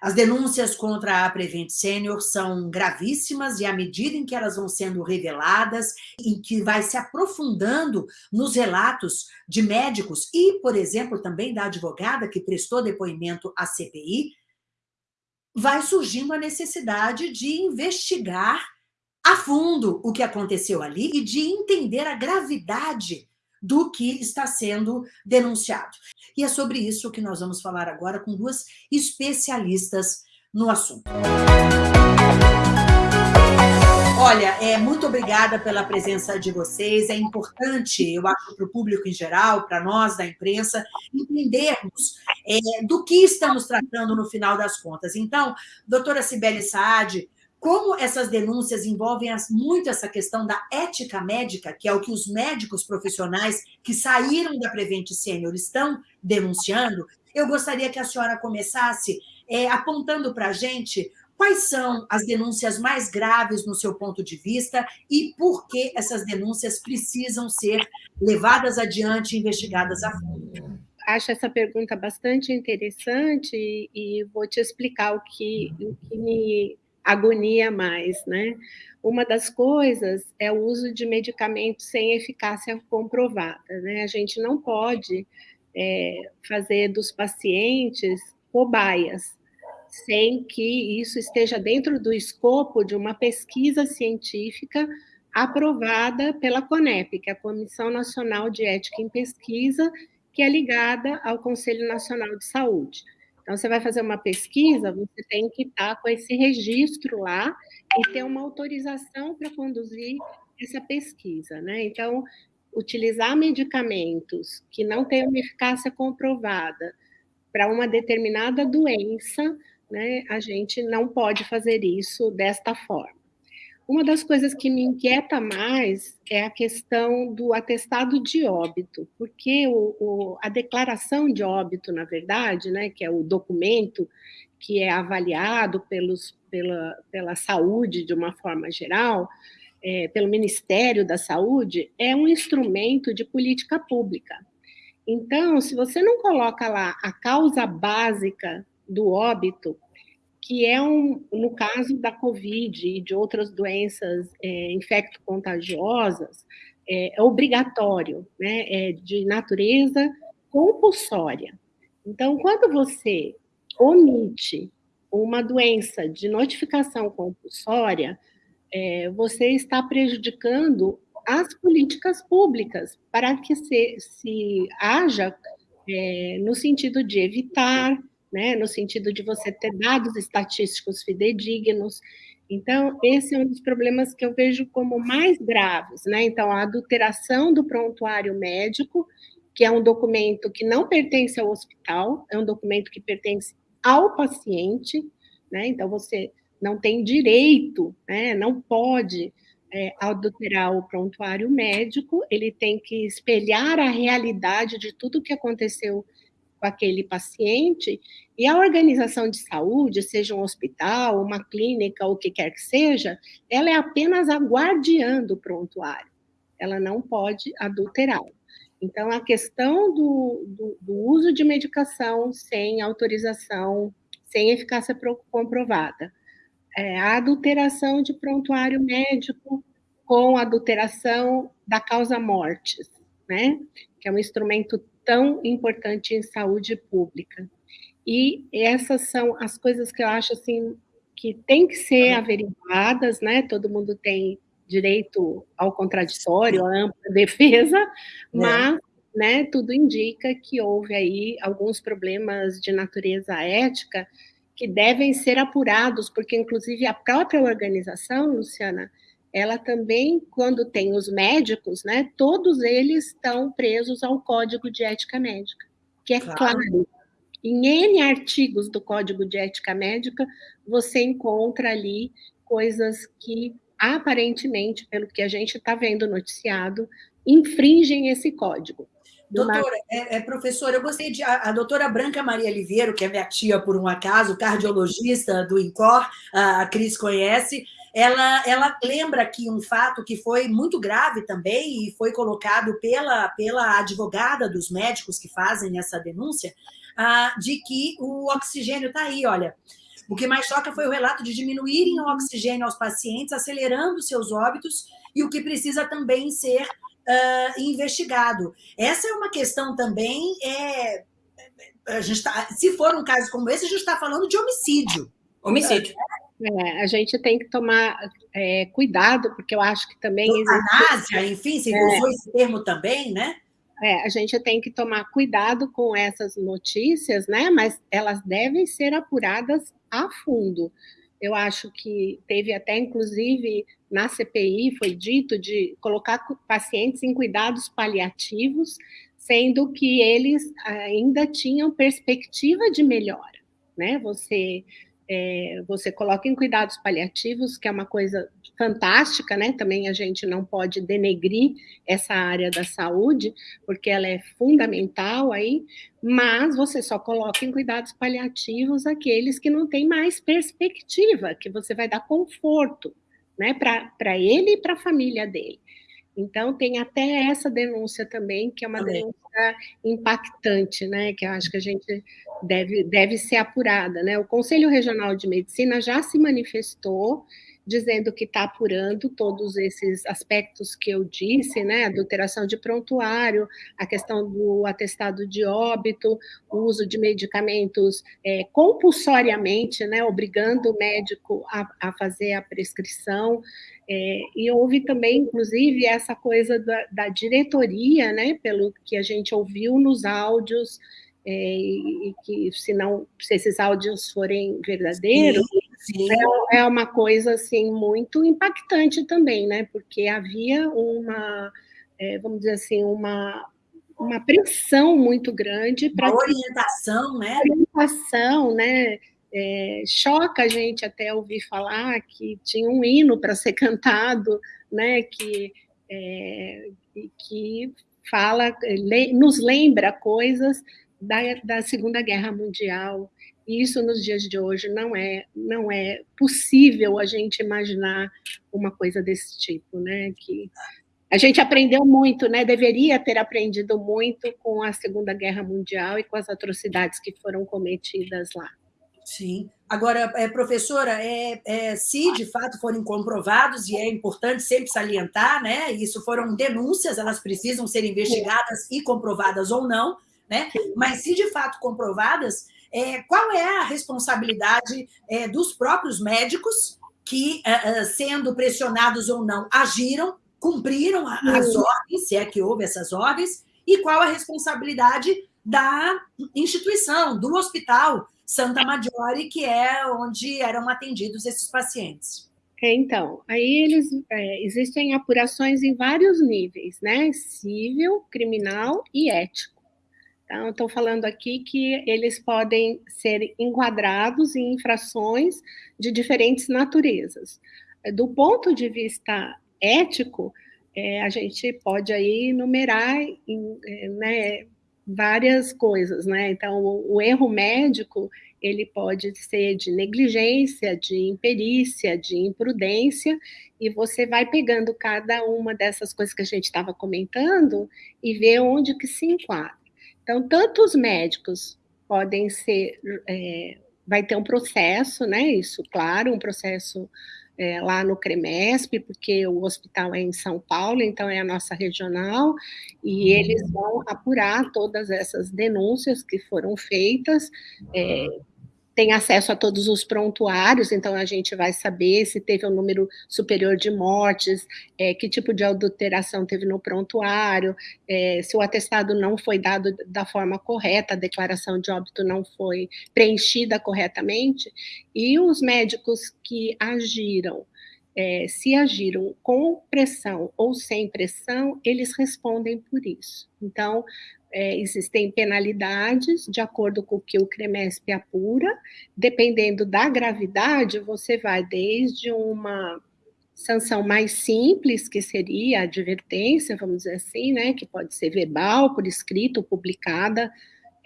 As denúncias contra a Prevent Senior são gravíssimas e à medida em que elas vão sendo reveladas, em que vai se aprofundando nos relatos de médicos e, por exemplo, também da advogada que prestou depoimento à CPI, vai surgindo a necessidade de investigar a fundo o que aconteceu ali e de entender a gravidade do que está sendo denunciado. E é sobre isso que nós vamos falar agora com duas especialistas no assunto. Olha, é, muito obrigada pela presença de vocês. É importante, eu acho, para o público em geral, para nós da imprensa, entendermos é, do que estamos tratando no final das contas. Então, doutora Sibeli Saad, como essas denúncias envolvem muito essa questão da ética médica, que é o que os médicos profissionais que saíram da Prevent Senior estão denunciando, eu gostaria que a senhora começasse é, apontando para a gente quais são as denúncias mais graves no seu ponto de vista e por que essas denúncias precisam ser levadas adiante e investigadas a fundo. Acho essa pergunta bastante interessante e vou te explicar o que, o que me agonia mais, né? Uma das coisas é o uso de medicamentos sem eficácia comprovada, né? A gente não pode é, fazer dos pacientes cobaias, sem que isso esteja dentro do escopo de uma pesquisa científica aprovada pela CONEP, que é a Comissão Nacional de Ética em Pesquisa, que é ligada ao Conselho Nacional de Saúde. Então, você vai fazer uma pesquisa, você tem que estar com esse registro lá e ter uma autorização para conduzir essa pesquisa, né? Então, utilizar medicamentos que não têm uma eficácia comprovada para uma determinada doença, né, a gente não pode fazer isso desta forma. Uma das coisas que me inquieta mais é a questão do atestado de óbito, porque o, o, a declaração de óbito, na verdade, né, que é o documento que é avaliado pelos, pela, pela saúde de uma forma geral, é, pelo Ministério da Saúde, é um instrumento de política pública. Então, se você não coloca lá a causa básica do óbito, que é um, no caso da Covid e de outras doenças é, infecto-contagiosas, é, é, obrigatório, né? é de natureza compulsória. Então, quando você omite uma doença de notificação compulsória, é, você está prejudicando as políticas públicas para que se, se haja é, no sentido de evitar né, no sentido de você ter dados estatísticos fidedignos. Então, esse é um dos problemas que eu vejo como mais graves, né? Então, a adulteração do prontuário médico, que é um documento que não pertence ao hospital, é um documento que pertence ao paciente, né? Então, você não tem direito, né? Não pode é, adulterar o prontuário médico, ele tem que espelhar a realidade de tudo que aconteceu com aquele paciente, e a organização de saúde, seja um hospital, uma clínica, o que quer que seja, ela é apenas a guardiã do prontuário, ela não pode adulterá-lo. Então, a questão do, do, do, uso de medicação sem autorização, sem eficácia comprovada, é, a adulteração de prontuário médico com adulteração da causa mortes, né? Que é um instrumento tão importante em saúde pública. E essas são as coisas que eu acho assim que tem que ser averiguadas, né? Todo mundo tem direito ao contraditório, à ampla defesa, é. mas né, tudo indica que houve aí alguns problemas de natureza ética que devem ser apurados, porque inclusive a própria organização, Luciana, ela também, quando tem os médicos, né, todos eles estão presos ao Código de Ética Médica, que é claro. claro. Em N artigos do Código de Ética Médica, você encontra ali coisas que, aparentemente, pelo que a gente está vendo noticiado, infringem esse código. Doutora, é, é, professora, eu gostei de. A, a, doutora Branca Maria Oliveiro, que é minha tia por um acaso, cardiologista do INCOR, a Cris conhece, ela, ela lembra aqui um fato que foi muito grave também e foi colocado pela, pela advogada dos médicos que fazem essa denúncia, ah, de que o oxigênio está aí, olha. O que mais choca foi o relato de diminuírem o oxigênio aos pacientes, acelerando seus óbitos, e o que precisa também ser uh, investigado. Essa é uma questão também. É, a gente tá, se for um caso como esse, a gente está falando de homicídio. Homicídio. É, a gente tem que tomar é, cuidado, porque eu acho que também. Eutanásia, existe... enfim, se é. usou esse termo também, né? É, a gente tem que tomar cuidado com essas notícias, né? Mas elas devem ser apuradas a fundo. Eu acho que teve até, inclusive, na CPI, foi dito de colocar pacientes em cuidados paliativos, sendo que eles ainda tinham perspectiva de melhora, né? Você é, você coloca em cuidados paliativos, que é uma coisa fantástica, né? Também a gente não pode denegrir essa área da saúde, porque ela é fundamental aí, mas você só coloca em cuidados paliativos aqueles que não têm mais perspectiva, que você vai dar conforto, né, para ele e para a família dele. Então, tem até essa denúncia também, que é uma denúncia impactante, né? Que eu acho que a gente deve, deve ser apurada. Né? O Conselho Regional de Medicina já se manifestou dizendo que está apurando todos esses aspectos que eu disse, né? Adulteração de prontuário, a questão do atestado de óbito, o uso de medicamentos é, compulsoriamente, né? Obrigando o médico a, a fazer a prescrição. É, e houve também, inclusive, essa coisa da, da, diretoria, né, pelo que a gente ouviu nos áudios, é, e, que se não, se esses áudios forem verdadeiros, sim, sim. É, é, uma coisa assim muito impactante também, né, porque havia uma, é, vamos dizer assim, uma uma pressão muito grande para orientação, né? Orientação, né? É, choca a gente até ouvir falar que tinha um hino para ser cantado, né, que, é, que fala, nos lembra coisas da, da Segunda Guerra Mundial. E isso nos dias de hoje não é não é possível a gente imaginar uma coisa desse tipo, né? Que a gente aprendeu muito, né? Deveria ter aprendido muito com a Segunda Guerra Mundial e com as atrocidades que foram cometidas lá. Sim. Agora, é, professora, é, é, se de fato forem comprovados, e é importante sempre salientar, né? Isso foram denúncias, elas precisam ser investigadas e comprovadas ou não, né? Mas se de fato comprovadas, é, qual é a responsabilidade é, dos próprios médicos que, é, é, sendo pressionados ou não, agiram, cumpriram as ordens, se é que houve essas ordens, e qual a responsabilidade da instituição, do hospital, Santa Maggiore, que é onde eram atendidos esses pacientes. É, então, aí eles é, existem apurações em vários níveis, né? Civil, criminal e ético. Então, estou falando aqui que eles podem ser enquadrados em infrações de diferentes naturezas. Do ponto de vista ético, é, a gente pode aí numerar em, é, né, várias coisas, né? Então, o, o, erro médico, ele pode ser de negligência, de imperícia, de imprudência, e você vai pegando cada uma dessas coisas que a gente estava comentando e ver onde que se enquadra. Então, tanto os médicos podem ser, é, vai ter um processo, né? Isso, claro, um processo é, lá no CREMESP, porque o hospital é em São Paulo, então é a nossa regional, e uhum. eles vão apurar todas essas denúncias que foram feitas, é, tem acesso a todos os prontuários, então a gente vai saber se teve um número superior de mortes, é, que tipo de adulteração teve no prontuário, é, se o atestado não foi dado da forma correta, a declaração de óbito não foi preenchida corretamente, e os médicos que agiram é, se agiram com pressão ou sem pressão, eles respondem por isso. Então, é, existem penalidades de acordo com o que o CREMESP apura, dependendo da gravidade, você vai desde uma sanção mais simples, que seria a advertência, vamos dizer assim, né, que pode ser verbal, por escrito, publicada,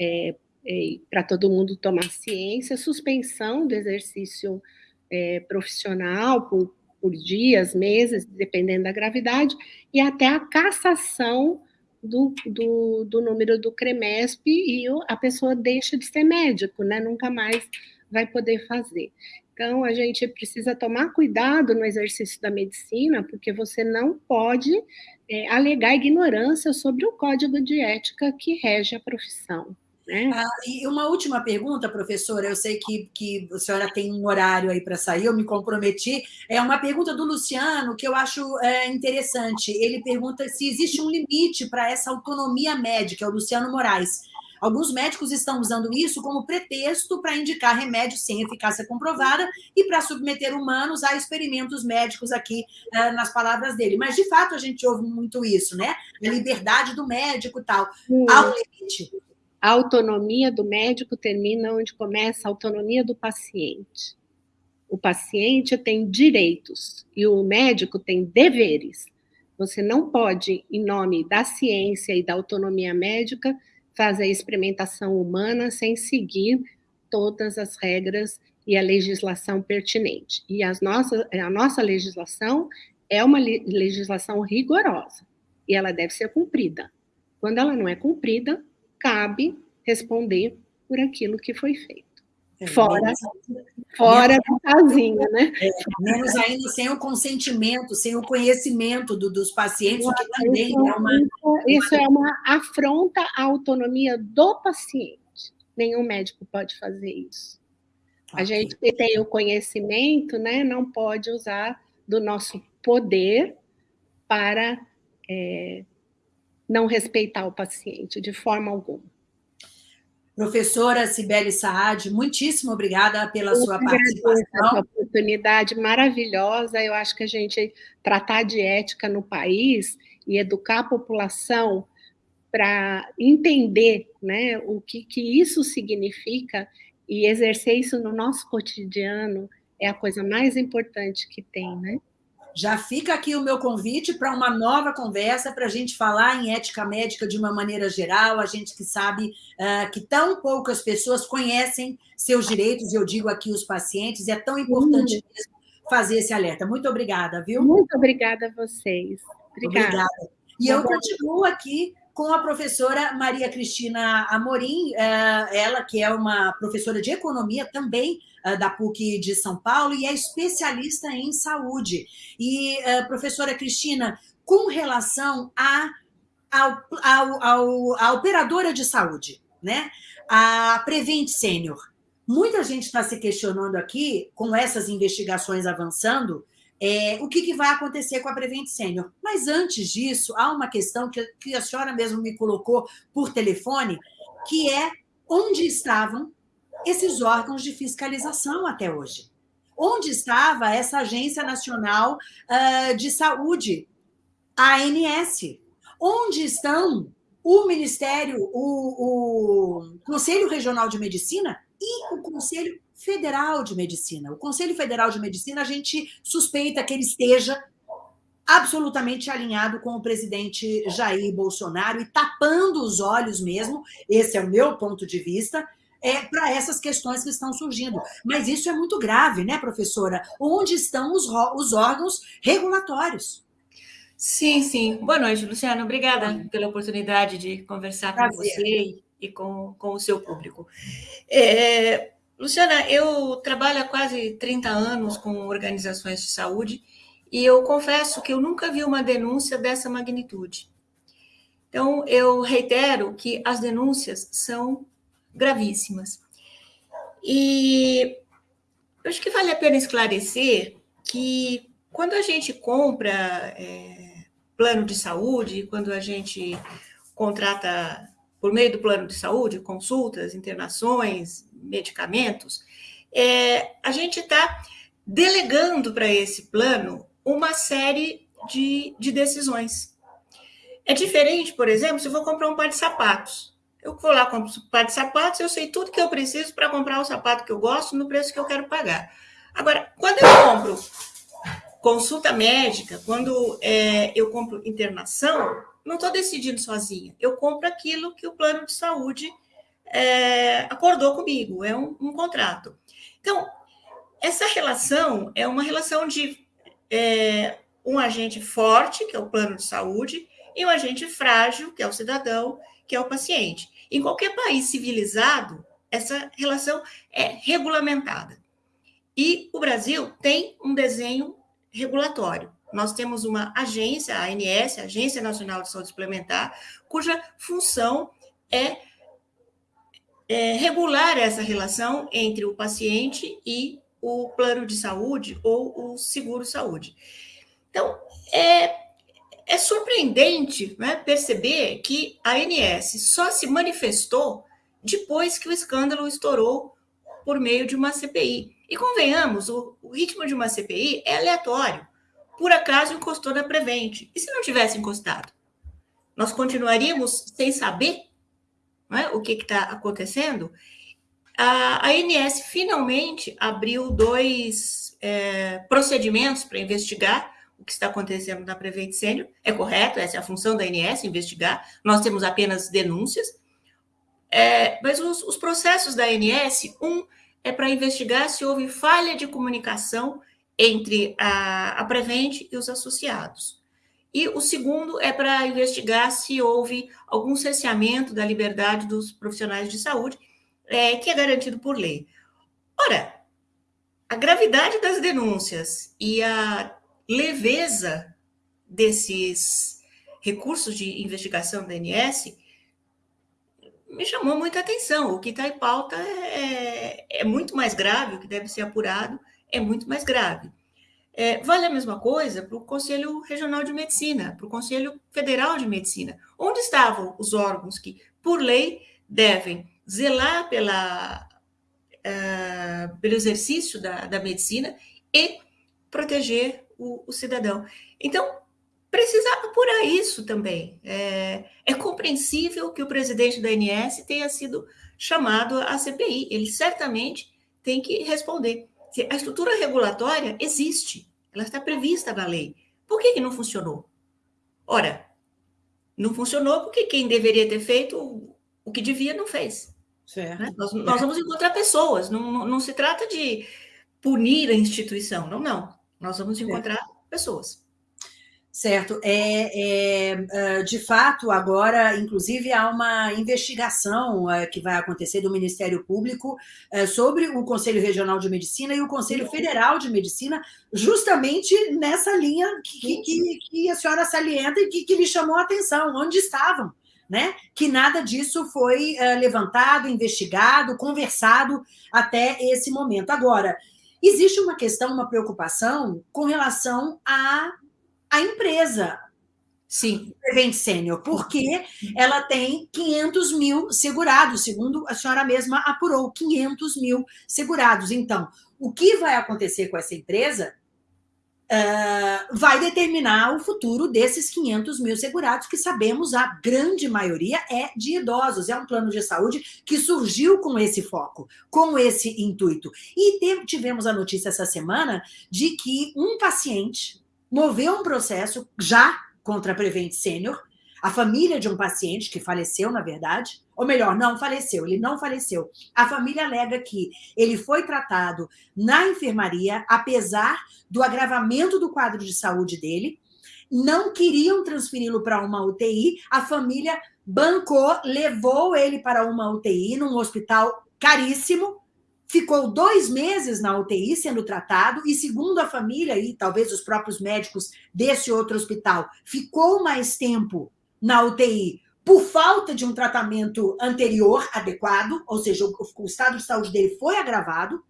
é, é, para todo mundo tomar ciência, suspensão do exercício é, profissional por, por dias, meses, dependendo da gravidade, e até a cassação do, do, do número do CREMESP e a pessoa deixa de ser médico, né? Nunca mais vai poder fazer. Então, a gente precisa tomar cuidado no exercício da medicina, porque você não pode é, alegar ignorância sobre o código de ética que rege a profissão. Né? Ah, e uma última pergunta, professora, eu sei que, que a senhora tem um horário aí para sair, eu me comprometi. É uma pergunta do Luciano que eu acho é, interessante. Ele pergunta se existe um limite para essa autonomia médica, é o Luciano Moraes. Alguns médicos estão usando isso como pretexto para indicar remédios sem eficácia comprovada e para submeter humanos a experimentos médicos aqui uh, nas palavras dele. Mas, de fato, a gente ouve muito isso, né? A liberdade do médico e tal. Há um limite. A autonomia do médico termina onde começa a autonomia do paciente. O paciente tem direitos e o médico tem deveres. Você não pode, em nome da ciência e da autonomia médica, fazer experimentação humana sem seguir todas as regras e a legislação pertinente. E as nossas, a nossa legislação é uma legislação rigorosa e ela deve ser cumprida. Quando ela não é cumprida, cabe responder por aquilo que foi feito. É, fora menos, fora do casinha, né? É, menos ainda sem o consentimento, sem o conhecimento do, dos pacientes, o que também isso, é uma. Isso é uma afronta à autonomia do paciente. Nenhum médico pode fazer isso. A gente que tem o conhecimento, né, não pode usar do nosso poder para é, não respeitar o paciente de forma alguma. Professora Sibeli Saad, muitíssimo obrigada pela Eu sua participação. Essa oportunidade maravilhosa. Eu acho que a gente tratar de ética no país e educar a população para entender né, o que, que isso significa e exercer isso no nosso cotidiano é a coisa mais importante que tem, né? Já fica aqui o meu convite para uma nova conversa para a gente falar em ética médica de uma maneira geral. A gente que sabe uh, que tão poucas pessoas conhecem seus direitos, e eu digo aqui os pacientes, é tão importante mesmo fazer esse alerta. Muito obrigada, viu? Muito obrigada a vocês. Obrigada. obrigada. E eu continuo aqui com a professora Maria Cristina Amorim, eh, ela que é uma professora de economia também eh, da PUC de São Paulo e é especialista em saúde. E, eh, professora Cristina, com relação à ao, a operadora de saúde, né? a Prevent Senior, muita gente está se questionando aqui, com essas investigações avançando, é, o que, que, vai acontecer com a Prevent Senior. Mas antes disso, há uma questão que, que a senhora mesmo me colocou por telefone, que é onde estavam esses órgãos de fiscalização até hoje? Onde estava essa Agência Nacional uh, de Saúde, a ANS? Onde estão o Ministério, o, o Conselho Regional de Medicina e o Conselho Federal de Medicina. O Conselho Federal de Medicina, a gente suspeita que ele esteja absolutamente alinhado com o presidente Jair Bolsonaro e tapando os olhos mesmo, esse é o meu ponto de vista, é, para essas questões que estão surgindo. Mas isso é muito grave, né, professora? Onde estão os, os órgãos regulatórios? Sim, sim. Boa noite, Luciana. Obrigada pela oportunidade de conversar Prazer. com você e com, com o seu público. É, Luciana, eu trabalho há quase 30 anos com organizações de saúde e eu confesso que eu nunca vi uma denúncia dessa magnitude. Então, eu reitero que as denúncias são gravíssimas. E eu acho que vale a pena esclarecer que quando a gente compra é, plano de saúde, quando a gente contrata por meio do plano de saúde, consultas, internações, medicamentos, é, a gente está delegando para esse plano uma série de, de decisões. É diferente, por exemplo, se eu vou comprar um par de sapatos. Eu vou lá, compro um par de sapatos, eu sei tudo que eu preciso para comprar o sapato que eu gosto no preço que eu quero pagar. Agora, quando eu compro consulta médica, quando é, eu compro internação, não estou decidindo sozinha. Eu compro aquilo que o plano de saúde é, acordou comigo, é um, um, contrato. Então, essa relação é uma relação de é, um agente forte, que é o plano de saúde, e um agente frágil, que é o cidadão, que é o paciente. Em qualquer país civilizado, essa relação é regulamentada. E o Brasil tem um desenho regulatório. Nós temos uma agência, a ANS, Agência Nacional de Saúde Suplementar, cuja função é, é regular essa relação entre o paciente e o plano de saúde ou o seguro-saúde. Então, é, é surpreendente né, perceber que a ANS só se manifestou depois que o escândalo estourou por meio de uma CPI. E convenhamos, o, o ritmo de uma CPI é aleatório. Por acaso encostou na Prevent. E se não tivesse encostado? Nós continuaríamos sem saber é, o que está acontecendo? A, ANS finalmente abriu dois é, procedimentos para investigar o que está acontecendo na Prevent Sênior. É correto, essa é a função da ANS, investigar. Nós temos apenas denúncias. É, mas os, os, processos da ANS, um é para investigar se houve falha de comunicação entre a, a Prevent e os associados. E o segundo é para investigar se houve algum cesseamento da liberdade dos profissionais de saúde, é, que é garantido por lei. Ora, a gravidade das denúncias e a leveza desses recursos de investigação da ANS me chamou muita atenção. O que está em pauta é, é, muito mais grave, o que deve ser apurado é muito mais grave. É, vale a mesma coisa para o Conselho Regional de Medicina, para o Conselho Federal de Medicina. Onde estavam os órgãos que, por lei, devem zelar pela, uh, pelo exercício da, da medicina e proteger o, o cidadão? Então, precisa apurar isso também. É, é, compreensível que o presidente da ANS tenha sido chamado à CPI. Ele certamente tem que responder. A estrutura regulatória existe, ela está prevista na lei. Por que, que não funcionou? Ora, não funcionou porque quem deveria ter feito o que devia não fez. Né? Nós, nós, vamos encontrar pessoas, não, não, não, se trata de punir a instituição, não, não. Nós vamos encontrar pessoas. Certo. É, é, é, de fato, agora, inclusive, há uma investigação é, que vai acontecer do Ministério Público é, sobre o Conselho Regional de Medicina e o Conselho Federal de Medicina, justamente nessa linha que, que, que a senhora salienta e que, que lhe chamou a atenção, onde estavam. Né? Que nada disso foi levantado, investigado, conversado até esse momento. Agora, existe uma questão, uma preocupação com relação a a empresa. Sim. Prevent Sênior, porque ela tem 500 mil segurados, segundo a senhora mesma apurou, 500 mil segurados. Então, o que vai acontecer com essa empresa uh, vai determinar o futuro desses 500 mil segurados, que sabemos a grande maioria é de idosos. É um plano de saúde que surgiu com esse foco, com esse intuito. E tivemos a notícia essa semana de que um paciente moveu um processo já contra a Prevent Sênior, a família de um paciente que faleceu, na verdade, ou melhor, não faleceu, ele não faleceu. A família alega que ele foi tratado na enfermaria, apesar do agravamento do quadro de saúde dele, não queriam transferi-lo para uma UTI, a família bancou, levou ele para uma UTI num hospital caríssimo, ficou dois meses na UTI sendo tratado, e segundo a família e talvez os próprios médicos desse outro hospital, ficou mais tempo na UTI por falta de um tratamento anterior adequado, ou seja, o, estado de saúde dele foi agravado,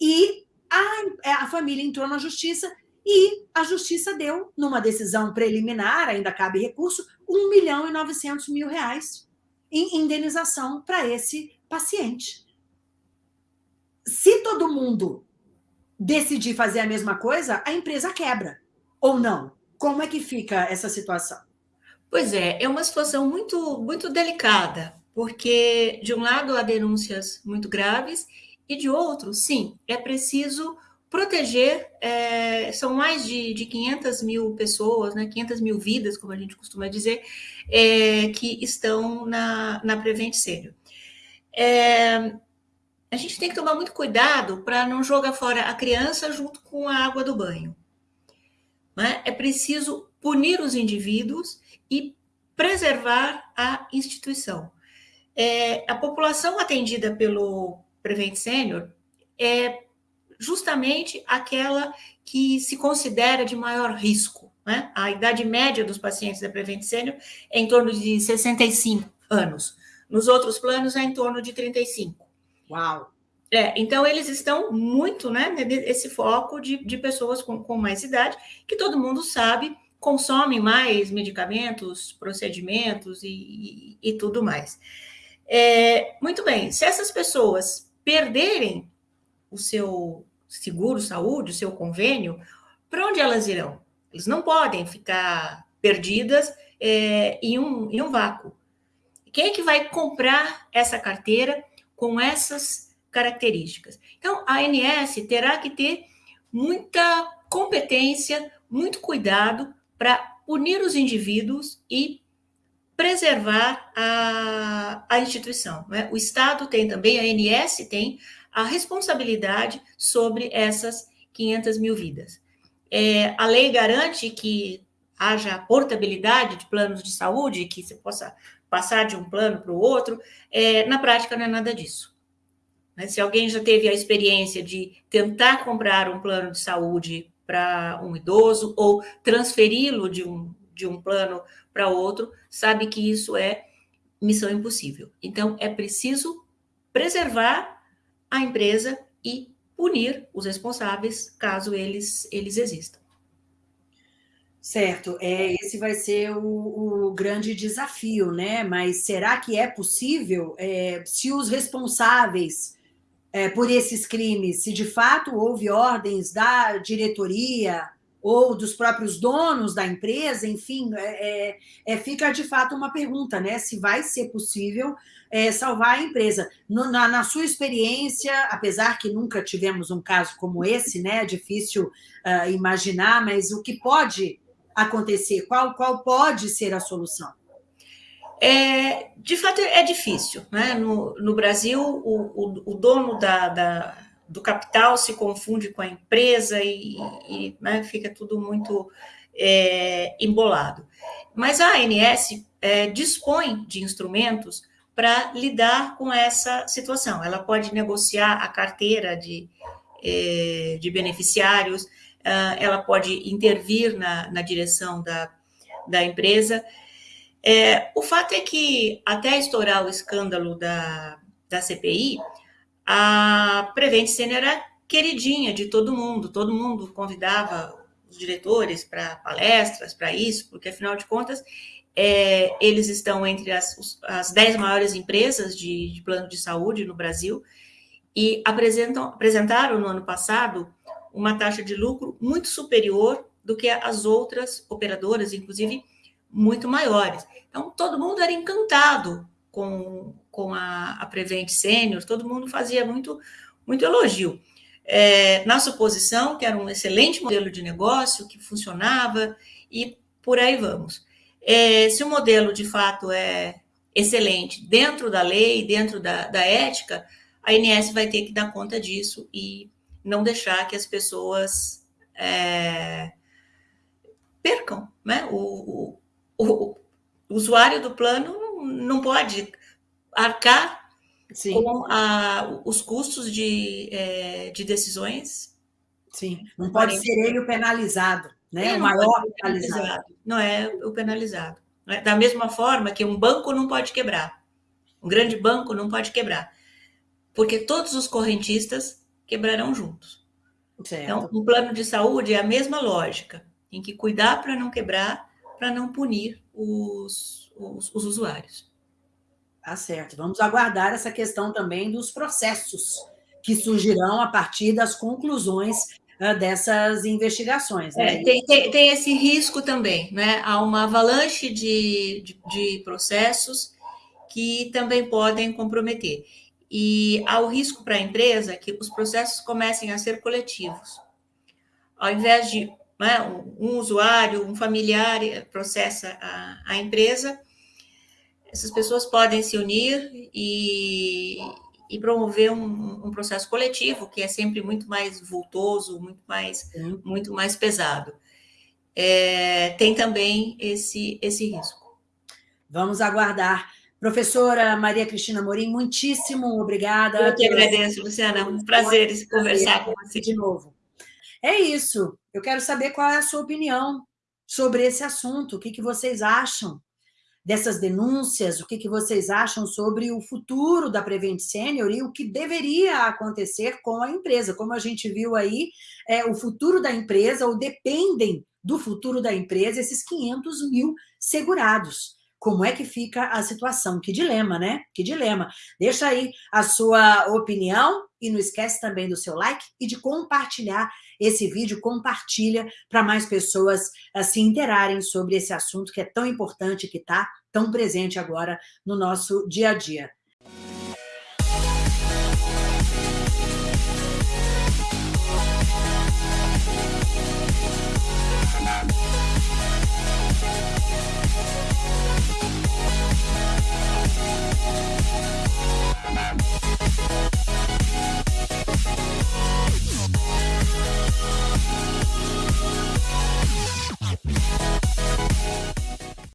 e a, a família entrou na justiça e a justiça deu, numa decisão preliminar, ainda cabe recurso, 1 milhão e 900 mil reais em indenização para esse paciente se todo mundo decidir fazer a mesma coisa, a empresa quebra. Ou não? Como é que fica essa situação? Pois é, é uma situação muito, muito delicada, porque, de um lado, há denúncias muito graves, e de outro, sim, é preciso proteger, é, são mais de, de 500 mil pessoas, né, 500 mil vidas, como a gente costuma dizer, é, que estão na, na Prevent Senior. É, a gente tem que tomar muito cuidado para não jogar fora a criança junto com a água do banho. Né? É preciso punir os indivíduos e preservar a instituição. é, a população atendida pelo Prevent Senior é justamente aquela que se considera de maior risco. Né? A idade média dos pacientes da Prevent Senior é em torno de 65 anos. Nos outros planos é em torno de 35. Uau! É, então, eles estão muito, né, nesse foco de, de pessoas com, com mais idade, que todo mundo sabe consomem mais medicamentos, procedimentos e, e, e tudo mais. É, muito bem, se essas pessoas perderem o seu seguro saúde, o seu convênio, para onde elas irão? Eles não podem ficar perdidas é, em, um, em um vácuo. Quem é que vai comprar essa carteira com essas características? Então, a ANS terá que ter muita competência, muito cuidado para punir os indivíduos e preservar a, a instituição. Né? O Estado tem também, a ANS tem a responsabilidade sobre essas 500 mil vidas. É, a lei garante que haja portabilidade de planos de saúde, que você possa passar de um plano para o outro. É, na prática, não é nada disso. Né? Se alguém já teve a experiência de tentar comprar um plano de saúde para um idoso ou transferi-lo de um, de um plano para outro, sabe que isso é missão impossível. Então, é preciso preservar a empresa e punir os responsáveis caso eles, eles existam. Certo, é, esse vai ser o, o, grande desafio, né? Mas será que é possível, é, se os responsáveis é, por esses crimes, se de fato houve ordens da diretoria ou dos próprios donos da empresa, enfim, é, é, é fica de fato uma pergunta, né? Se vai ser possível é, salvar a empresa. No, na, na, sua experiência, apesar que nunca tivemos um caso como esse, né? É difícil uh, imaginar, mas o que pode acontecer? Qual, qual pode ser a solução? É, de fato, é difícil. Né? No, no Brasil, o, o, o dono da, da, do capital se confunde com a empresa e, e né, fica tudo muito é, embolado. Mas a ANS é, dispõe de instrumentos para lidar com essa situação. Ela pode negociar a carteira de, é, de beneficiários, ela pode intervir na, na direção da, da empresa. É, o fato é que, até estourar o escândalo da, da CPI, a Prevent Senior era queridinha de todo mundo, todo mundo convidava os diretores para palestras, para isso, porque, afinal de contas, é, eles estão entre as, as dez maiores empresas de, de plano de saúde no Brasil e apresentam, apresentaram no ano passado uma taxa de lucro muito superior do que as outras operadoras, inclusive muito maiores. Então, todo mundo era encantado com, com a, a Prevent Senior, todo mundo fazia muito, muito elogio. É, na suposição que era um excelente modelo de negócio, que funcionava, e por aí vamos. É, se o modelo de fato é excelente dentro da lei, dentro da, da ética, a INS vai ter que dar conta disso e não deixar que as pessoas é, percam, né? O, o, o, usuário do plano não pode arcar Sim. com a, os custos de, é, de decisões. Sim, não pode ser ele o penalizado, né? o maior penalizado. penalizado. Não é o penalizado. É? Da mesma forma que um banco não pode quebrar, um grande banco não pode quebrar, porque todos os correntistas quebrarão juntos. Certo. Então, um plano de saúde é a mesma lógica. Tem que cuidar para não quebrar, para não punir os, os, os usuários. Tá certo. Vamos aguardar essa questão também dos processos que surgirão a partir das conclusões uh, dessas investigações. Né? É, tem, tem, tem, esse risco também, né? Há uma avalanche de, de, de processos que também podem comprometer e há o risco para a empresa que os processos comecem a ser coletivos. Ao invés de né, um usuário, um familiar processa a, a empresa, essas pessoas podem se unir e, e promover um, um, processo coletivo, que é sempre muito mais vultoso, muito mais, muito mais pesado. É, tem também esse, esse risco. Vamos aguardar Professora Maria Cristina Morim, muitíssimo obrigada. Eu que agradeço, Luciana. Um prazer conversar com você. De novo. É isso. Eu quero saber qual é a sua opinião sobre esse assunto. O que, que vocês acham dessas denúncias? O que, que vocês acham sobre o futuro da Prevent Senior e o que deveria acontecer com a empresa? Como a gente viu aí, é, o futuro da empresa, ou dependem do futuro da empresa, esses 500 mil segurados. Como é que fica a situação? Que dilema, né? Que dilema. Deixa aí a sua opinião e não esquece também do seu like e de compartilhar esse vídeo, compartilha para mais pessoas uh, se interarem sobre esse assunto que é tão importante, que está tão presente agora no nosso dia a dia. Bye.